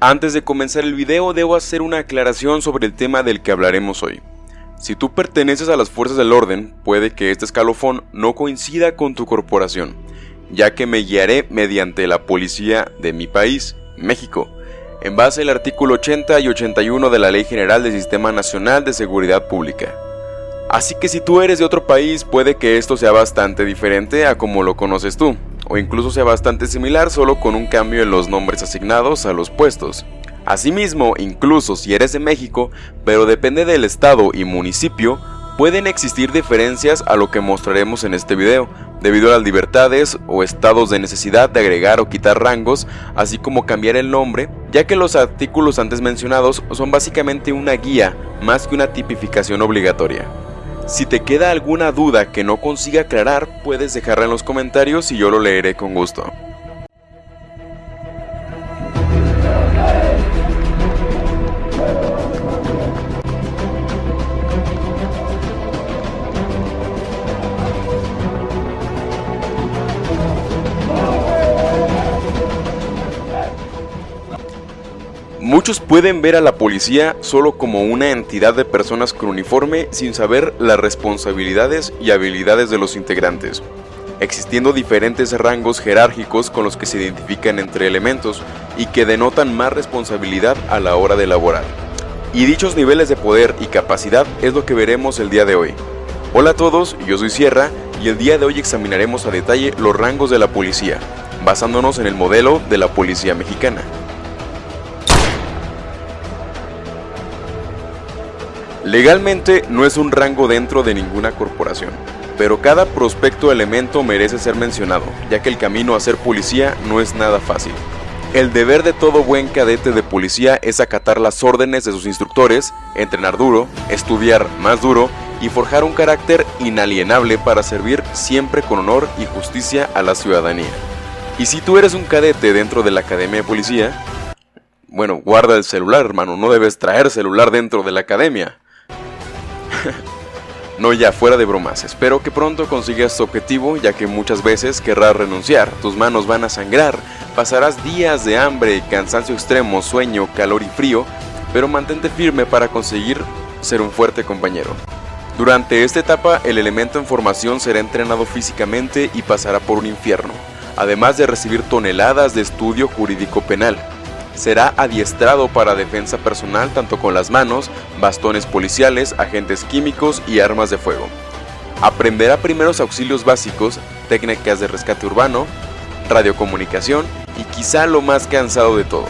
Antes de comenzar el video debo hacer una aclaración sobre el tema del que hablaremos hoy. Si tú perteneces a las fuerzas del orden, puede que este escalofón no coincida con tu corporación, ya que me guiaré mediante la policía de mi país, México, en base al artículo 80 y 81 de la Ley General del Sistema Nacional de Seguridad Pública. Así que si tú eres de otro país, puede que esto sea bastante diferente a como lo conoces tú o incluso sea bastante similar solo con un cambio en los nombres asignados a los puestos. Asimismo, incluso si eres de México, pero depende del estado y municipio, pueden existir diferencias a lo que mostraremos en este video, debido a las libertades o estados de necesidad de agregar o quitar rangos, así como cambiar el nombre, ya que los artículos antes mencionados son básicamente una guía más que una tipificación obligatoria. Si te queda alguna duda que no consiga aclarar, puedes dejarla en los comentarios y yo lo leeré con gusto. Pueden ver a la policía solo como una entidad de personas con uniforme sin saber las responsabilidades y habilidades de los integrantes, existiendo diferentes rangos jerárquicos con los que se identifican entre elementos y que denotan más responsabilidad a la hora de elaborar. Y dichos niveles de poder y capacidad es lo que veremos el día de hoy. Hola a todos, yo soy Sierra y el día de hoy examinaremos a detalle los rangos de la policía, basándonos en el modelo de la policía mexicana. Legalmente no es un rango dentro de ninguna corporación, pero cada prospecto elemento merece ser mencionado, ya que el camino a ser policía no es nada fácil. El deber de todo buen cadete de policía es acatar las órdenes de sus instructores, entrenar duro, estudiar más duro y forjar un carácter inalienable para servir siempre con honor y justicia a la ciudadanía. Y si tú eres un cadete dentro de la academia de policía, bueno, guarda el celular, hermano, no debes traer celular dentro de la academia. no ya, fuera de bromas, espero que pronto consigas tu objetivo ya que muchas veces querrás renunciar, tus manos van a sangrar, pasarás días de hambre, cansancio extremo, sueño, calor y frío, pero mantente firme para conseguir ser un fuerte compañero. Durante esta etapa el elemento en formación será entrenado físicamente y pasará por un infierno, además de recibir toneladas de estudio jurídico penal será adiestrado para defensa personal tanto con las manos, bastones policiales, agentes químicos y armas de fuego. Aprenderá primeros auxilios básicos, técnicas de rescate urbano, radiocomunicación y quizá lo más cansado de todo,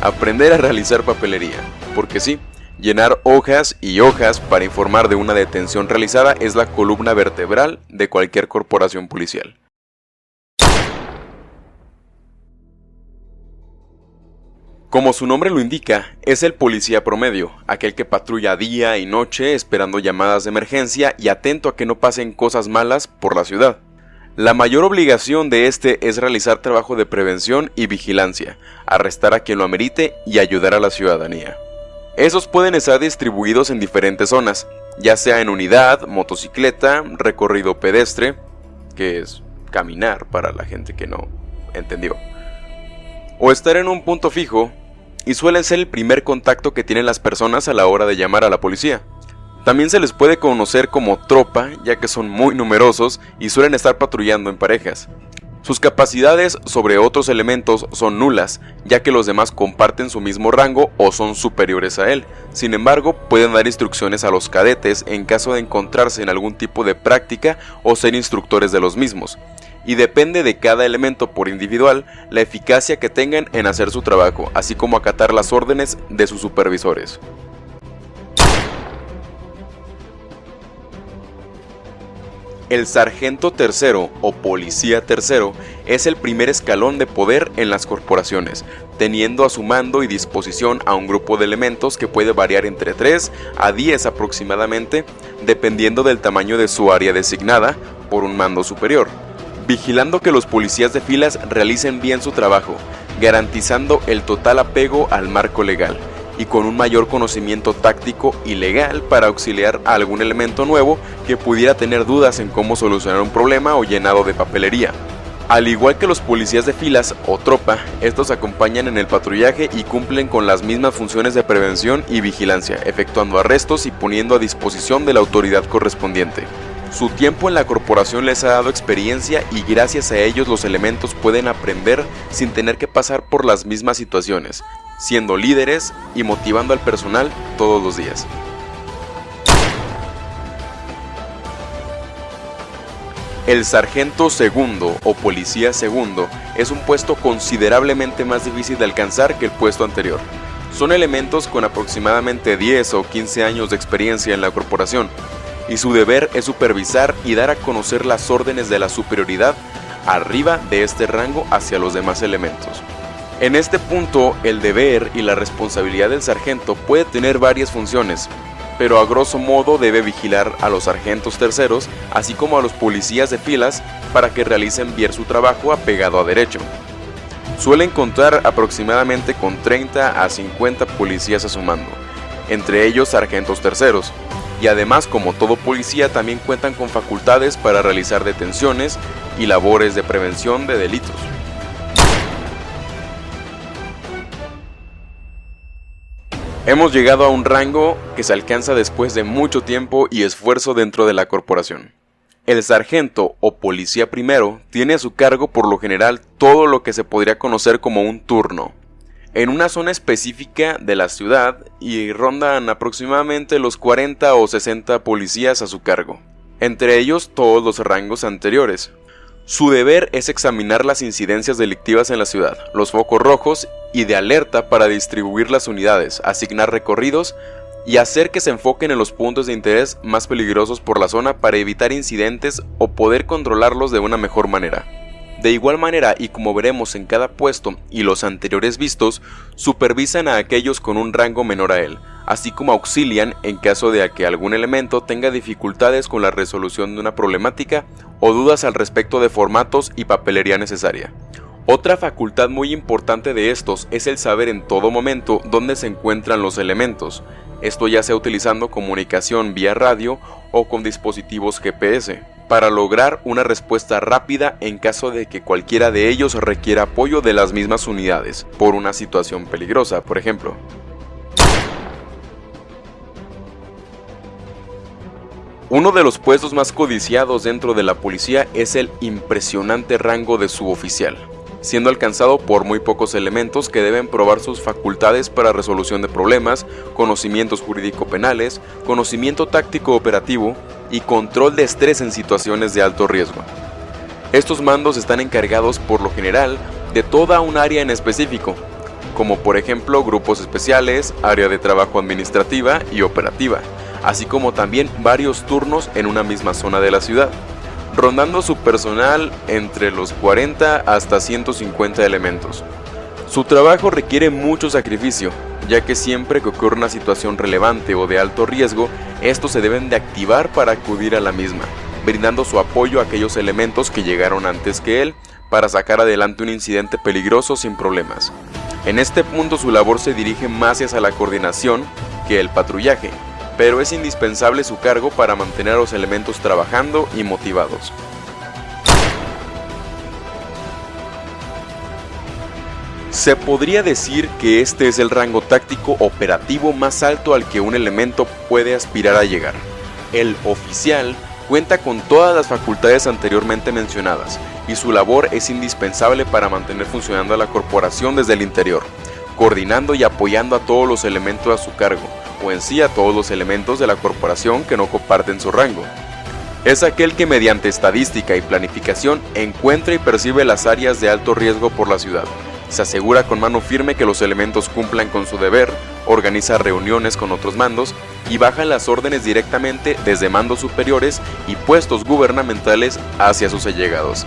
aprender a realizar papelería, porque sí, llenar hojas y hojas para informar de una detención realizada es la columna vertebral de cualquier corporación policial. Como su nombre lo indica, es el policía promedio, aquel que patrulla día y noche esperando llamadas de emergencia y atento a que no pasen cosas malas por la ciudad. La mayor obligación de este es realizar trabajo de prevención y vigilancia, arrestar a quien lo amerite y ayudar a la ciudadanía. Esos pueden estar distribuidos en diferentes zonas, ya sea en unidad, motocicleta, recorrido pedestre, que es caminar para la gente que no entendió, o estar en un punto fijo, y suelen ser el primer contacto que tienen las personas a la hora de llamar a la policía. También se les puede conocer como tropa, ya que son muy numerosos y suelen estar patrullando en parejas. Sus capacidades sobre otros elementos son nulas, ya que los demás comparten su mismo rango o son superiores a él. Sin embargo, pueden dar instrucciones a los cadetes en caso de encontrarse en algún tipo de práctica o ser instructores de los mismos y depende de cada elemento por individual la eficacia que tengan en hacer su trabajo, así como acatar las órdenes de sus supervisores. El sargento tercero o policía tercero es el primer escalón de poder en las corporaciones, teniendo a su mando y disposición a un grupo de elementos que puede variar entre 3 a 10 aproximadamente, dependiendo del tamaño de su área designada por un mando superior vigilando que los policías de filas realicen bien su trabajo, garantizando el total apego al marco legal y con un mayor conocimiento táctico y legal para auxiliar a algún elemento nuevo que pudiera tener dudas en cómo solucionar un problema o llenado de papelería. Al igual que los policías de filas o tropa, estos acompañan en el patrullaje y cumplen con las mismas funciones de prevención y vigilancia, efectuando arrestos y poniendo a disposición de la autoridad correspondiente. Su tiempo en la corporación les ha dado experiencia y gracias a ellos los elementos pueden aprender sin tener que pasar por las mismas situaciones, siendo líderes y motivando al personal todos los días. El sargento segundo o policía segundo es un puesto considerablemente más difícil de alcanzar que el puesto anterior. Son elementos con aproximadamente 10 o 15 años de experiencia en la corporación, y su deber es supervisar y dar a conocer las órdenes de la superioridad arriba de este rango hacia los demás elementos. En este punto, el deber y la responsabilidad del sargento puede tener varias funciones, pero a grosso modo debe vigilar a los sargentos terceros, así como a los policías de filas, para que realicen bien su trabajo apegado a derecho. Suelen contar aproximadamente con 30 a 50 policías a su mando, entre ellos sargentos terceros, y además como todo policía también cuentan con facultades para realizar detenciones y labores de prevención de delitos. Hemos llegado a un rango que se alcanza después de mucho tiempo y esfuerzo dentro de la corporación. El sargento o policía primero tiene a su cargo por lo general todo lo que se podría conocer como un turno, en una zona específica de la ciudad y rondan aproximadamente los 40 o 60 policías a su cargo, entre ellos todos los rangos anteriores, su deber es examinar las incidencias delictivas en la ciudad, los focos rojos y de alerta para distribuir las unidades, asignar recorridos y hacer que se enfoquen en los puntos de interés más peligrosos por la zona para evitar incidentes o poder controlarlos de una mejor manera. De igual manera, y como veremos en cada puesto y los anteriores vistos, supervisan a aquellos con un rango menor a él, así como auxilian en caso de que algún elemento tenga dificultades con la resolución de una problemática o dudas al respecto de formatos y papelería necesaria. Otra facultad muy importante de estos es el saber en todo momento dónde se encuentran los elementos, esto ya sea utilizando comunicación vía radio o con dispositivos GPS para lograr una respuesta rápida en caso de que cualquiera de ellos requiera apoyo de las mismas unidades, por una situación peligrosa, por ejemplo. Uno de los puestos más codiciados dentro de la policía es el impresionante rango de suboficial, siendo alcanzado por muy pocos elementos que deben probar sus facultades para resolución de problemas, conocimientos jurídico-penales, conocimiento táctico operativo, y control de estrés en situaciones de alto riesgo. Estos mandos están encargados por lo general de toda un área en específico, como por ejemplo grupos especiales, área de trabajo administrativa y operativa, así como también varios turnos en una misma zona de la ciudad, rondando su personal entre los 40 hasta 150 elementos. Su trabajo requiere mucho sacrificio, ya que siempre que ocurre una situación relevante o de alto riesgo, estos se deben de activar para acudir a la misma, brindando su apoyo a aquellos elementos que llegaron antes que él para sacar adelante un incidente peligroso sin problemas. En este punto su labor se dirige más hacia la coordinación que el patrullaje, pero es indispensable su cargo para mantener a los elementos trabajando y motivados. Se podría decir que este es el rango táctico operativo más alto al que un elemento puede aspirar a llegar. El oficial cuenta con todas las facultades anteriormente mencionadas y su labor es indispensable para mantener funcionando a la corporación desde el interior, coordinando y apoyando a todos los elementos a su cargo, o en sí a todos los elementos de la corporación que no comparten su rango. Es aquel que mediante estadística y planificación encuentra y percibe las áreas de alto riesgo por la ciudad, se asegura con mano firme que los elementos cumplan con su deber, organiza reuniones con otros mandos y baja las órdenes directamente desde mandos superiores y puestos gubernamentales hacia sus allegados.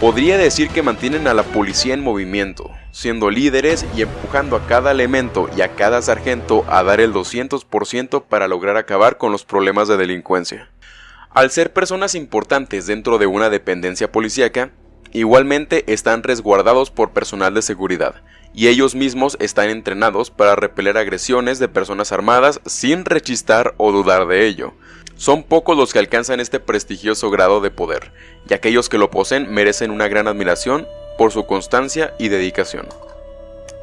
Podría decir que mantienen a la policía en movimiento, siendo líderes y empujando a cada elemento y a cada sargento a dar el 200% para lograr acabar con los problemas de delincuencia. Al ser personas importantes dentro de una dependencia policíaca, Igualmente están resguardados por personal de seguridad, y ellos mismos están entrenados para repeler agresiones de personas armadas sin rechistar o dudar de ello. Son pocos los que alcanzan este prestigioso grado de poder, y aquellos que lo poseen merecen una gran admiración por su constancia y dedicación.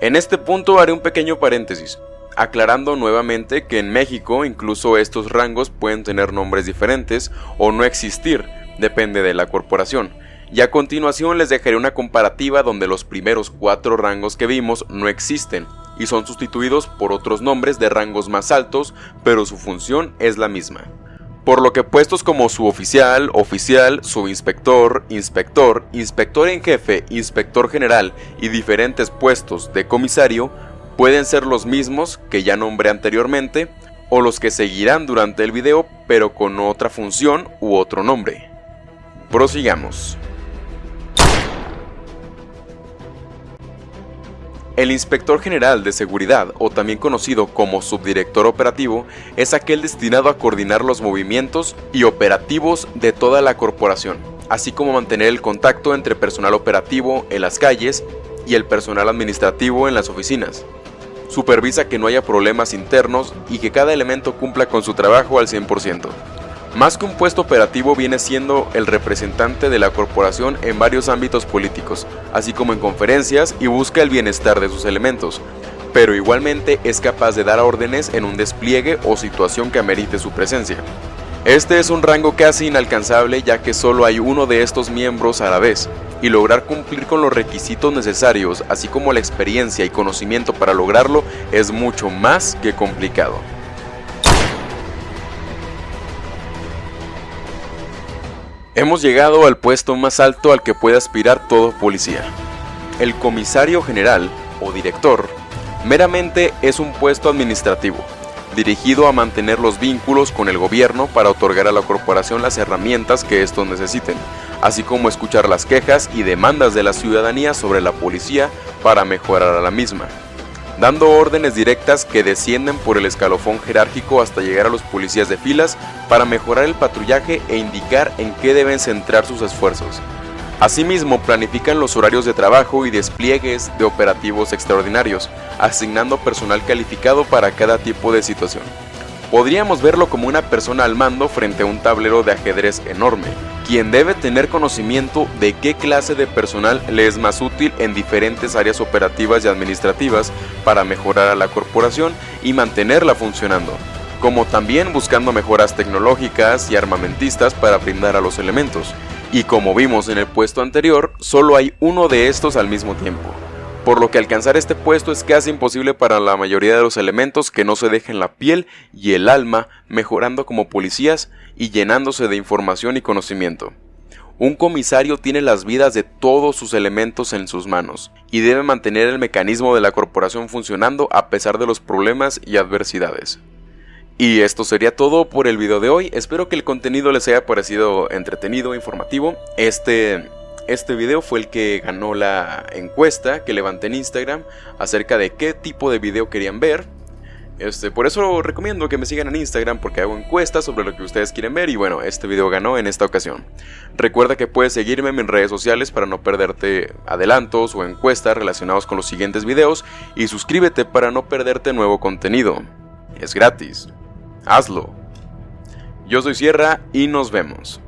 En este punto haré un pequeño paréntesis, aclarando nuevamente que en México incluso estos rangos pueden tener nombres diferentes o no existir, depende de la corporación. Y a continuación les dejaré una comparativa donde los primeros cuatro rangos que vimos no existen y son sustituidos por otros nombres de rangos más altos, pero su función es la misma. Por lo que puestos como suboficial, oficial, subinspector, inspector, inspector en jefe, inspector general y diferentes puestos de comisario pueden ser los mismos que ya nombré anteriormente o los que seguirán durante el video pero con otra función u otro nombre. Prosigamos. El Inspector General de Seguridad, o también conocido como Subdirector Operativo, es aquel destinado a coordinar los movimientos y operativos de toda la corporación, así como mantener el contacto entre personal operativo en las calles y el personal administrativo en las oficinas. Supervisa que no haya problemas internos y que cada elemento cumpla con su trabajo al 100%. Más que un puesto operativo viene siendo el representante de la corporación en varios ámbitos políticos, así como en conferencias y busca el bienestar de sus elementos, pero igualmente es capaz de dar órdenes en un despliegue o situación que amerite su presencia. Este es un rango casi inalcanzable ya que solo hay uno de estos miembros a la vez, y lograr cumplir con los requisitos necesarios, así como la experiencia y conocimiento para lograrlo, es mucho más que complicado. Hemos llegado al puesto más alto al que puede aspirar todo policía. El comisario general, o director, meramente es un puesto administrativo, dirigido a mantener los vínculos con el gobierno para otorgar a la corporación las herramientas que estos necesiten, así como escuchar las quejas y demandas de la ciudadanía sobre la policía para mejorar a la misma dando órdenes directas que descienden por el escalofón jerárquico hasta llegar a los policías de filas para mejorar el patrullaje e indicar en qué deben centrar sus esfuerzos. Asimismo, planifican los horarios de trabajo y despliegues de operativos extraordinarios, asignando personal calificado para cada tipo de situación. Podríamos verlo como una persona al mando frente a un tablero de ajedrez enorme, quien debe tener conocimiento de qué clase de personal le es más útil en diferentes áreas operativas y administrativas para mejorar a la corporación y mantenerla funcionando, como también buscando mejoras tecnológicas y armamentistas para brindar a los elementos. Y como vimos en el puesto anterior, solo hay uno de estos al mismo tiempo por lo que alcanzar este puesto es casi imposible para la mayoría de los elementos que no se dejen la piel y el alma mejorando como policías y llenándose de información y conocimiento. Un comisario tiene las vidas de todos sus elementos en sus manos y debe mantener el mecanismo de la corporación funcionando a pesar de los problemas y adversidades. Y esto sería todo por el video de hoy, espero que el contenido les haya parecido entretenido, e informativo. Este este video fue el que ganó la encuesta que levanté en Instagram acerca de qué tipo de video querían ver. Este, por eso recomiendo que me sigan en Instagram porque hago encuestas sobre lo que ustedes quieren ver y bueno, este video ganó en esta ocasión. Recuerda que puedes seguirme en mis redes sociales para no perderte adelantos o encuestas relacionados con los siguientes videos y suscríbete para no perderte nuevo contenido. Es gratis. Hazlo. Yo soy Sierra y nos vemos.